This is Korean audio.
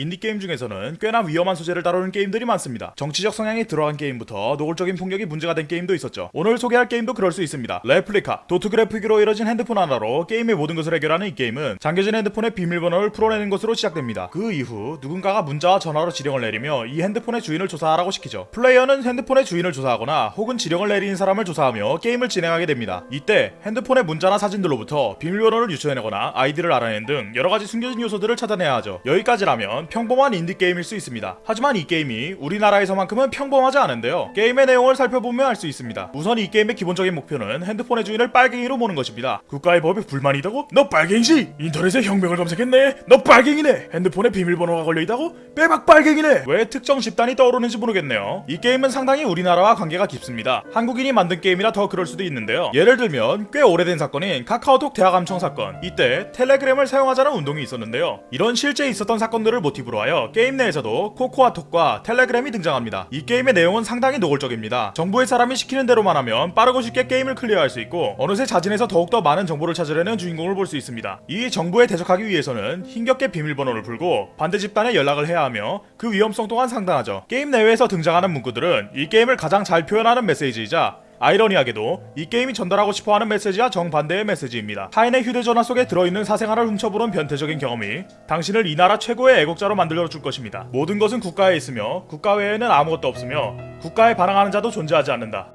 인디게임 중에서는 꽤나 위험한 소재를 다루는 게임들이 많습니다. 정치적 성향이 들어간 게임부터 노골적인 폭력이 문제가 된 게임도 있었죠. 오늘 소개할 게임도 그럴 수 있습니다. 레플리카, 도트 그래픽으로 이뤄진 핸드폰 하나로 게임의 모든 것을 해결하는 이 게임은 잠겨진 핸드폰의 비밀번호를 풀어내는 것으로 시작됩니다. 그 이후 누군가가 문자와 전화로 지령을 내리며 이 핸드폰의 주인을 조사하라고 시키죠. 플레이어는 핸드폰의 주인을 조사하거나 혹은 지령을 내리는 사람을 조사하며 게임을 진행하게 됩니다. 이때 핸드폰의 문자나 사진들로부터 비밀번호를 유추해내거나 아이디를 알아낸 등 여러가지 숨겨진 요소들을 찾아내야 하죠. 여기까지라면 평범한 인디게임일 수 있습니다. 하지만 이 게임이 우리나라에서만큼은 평범하지 않은데요. 게임의 내용을 살펴보면 알 수 있습니다. 우선 이 게임의 기본적인 목표는 핸드폰의 주인을 빨갱이로 모는 것입니다. 국가의 법에 불만이 있다고? 너 빨갱이지? 인터넷에 혁명을 검색했네? 너 빨갱이네? 핸드폰에 비밀번호가 걸려있다고? 빼박 빨갱이네? 왜 특정 집단이 떠오르는지 모르겠네요. 이 게임은 상당히 우리나라와 관계가 깊습니다. 한국인이 만든 게임이라 더 그럴 수도 있는데요. 예를 들면 꽤 오래된 사건인 카카오톡 대화 감청 사건. 이때 텔레그램을 사용하자는 운동이 있었는데요. 이런 실제 있었던 사건들을 모티브로 하여 게임 내에서도 코코아톡과 텔레그램이 등장합니다. 이 게임의 내용은 상당히 노골적입니다. 정부의 사람이 시키는 대로만 하면 빠르고 쉽게 게임을 클리어할 수 있고 어느새 자진해서 더욱더 많은 정보를 찾으려는 주인공을 볼 수 있습니다. 이 정부에 대적하기 위해서는 힘겹게 비밀번호를 풀고 반대 집단에 연락을 해야 하며 그 위험성 또한 상당하죠. 게임 내외에서 등장하는 문구들은 이 게임을 가장 잘 표현하는 메시지이자 아이러니하게도 이 게임이 전달하고 싶어하는 메시지와 정반대의 메시지입니다. 타인의 휴대전화 속에 들어있는 사생활을 훔쳐보는 변태적인 경험이 당신을 이 나라 최고의 애국자로 만들어줄 것입니다. 모든 것은 국가에 있으며 국가 외에는 아무것도 없으며 국가에 반항하는 자도 존재하지 않는다.